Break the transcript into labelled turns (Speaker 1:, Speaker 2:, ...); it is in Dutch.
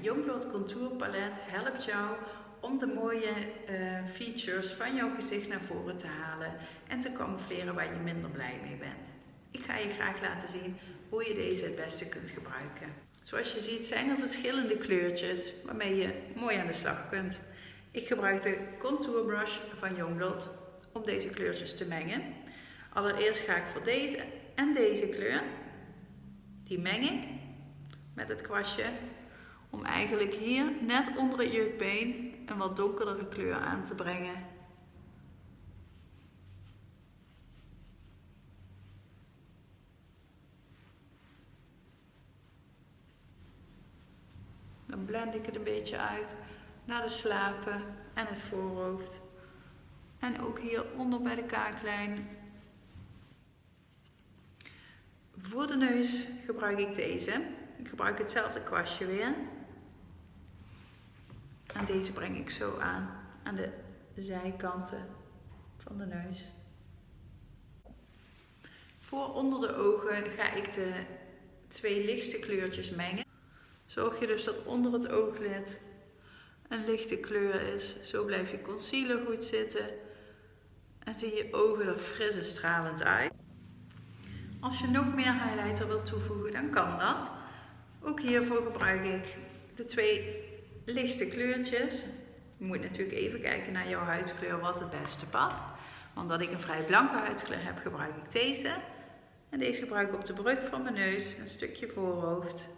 Speaker 1: Youngblood Contour Palet helpt jou om de mooie uh, features van jouw gezicht naar voren te halen en te camoufleren waar je minder blij mee bent. Ik ga je graag laten zien hoe je deze het beste kunt gebruiken. Zoals je ziet zijn er verschillende kleurtjes waarmee je mooi aan de slag kunt. Ik gebruik de Contour Brush van Youngblood om deze kleurtjes te mengen. Allereerst ga ik voor deze en deze kleur, die meng ik met het kwastje eigenlijk hier net onder het jukbeen een wat donkerdere kleur aan te brengen. Dan blend ik het een beetje uit naar de slapen en het voorhoofd. En ook hier onder bij de kaaklijn. Voor de neus gebruik ik deze. Ik gebruik hetzelfde kwastje weer. Deze breng ik zo aan, aan de zijkanten van de neus. Voor onder de ogen ga ik de twee lichtste kleurtjes mengen. Zorg je dus dat onder het ooglid een lichte kleur is. Zo blijft je concealer goed zitten. En zie je ogen er fris en stralend uit. Als je nog meer highlighter wilt toevoegen, dan kan dat. Ook hiervoor gebruik ik de twee lichtste kleurtjes. Je moet natuurlijk even kijken naar jouw huidskleur wat het beste past. Omdat ik een vrij blanke huidskleur heb, gebruik ik deze. En deze gebruik ik op de brug van mijn neus, een stukje voorhoofd